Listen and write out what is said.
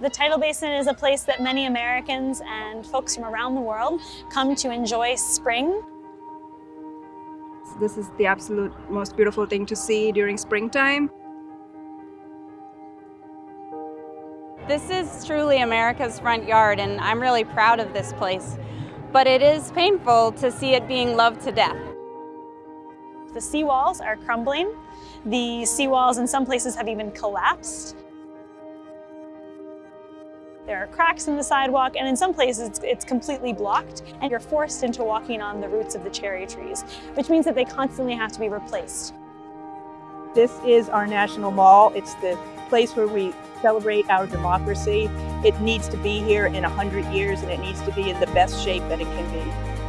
The tidal basin is a place that many Americans and folks from around the world come to enjoy spring. This is the absolute most beautiful thing to see during springtime. This is truly America's front yard and I'm really proud of this place. But it is painful to see it being loved to death. The seawalls are crumbling. The seawalls in some places have even collapsed. There are cracks in the sidewalk, and in some places it's, it's, completely blocked, and you're forced into walking on the roots of the cherry trees, which means that they constantly have to be replaced. This is our national mall. It's the place where we celebrate our democracy. It needs to be here in 100 years, and it needs to be in the best shape that it can be.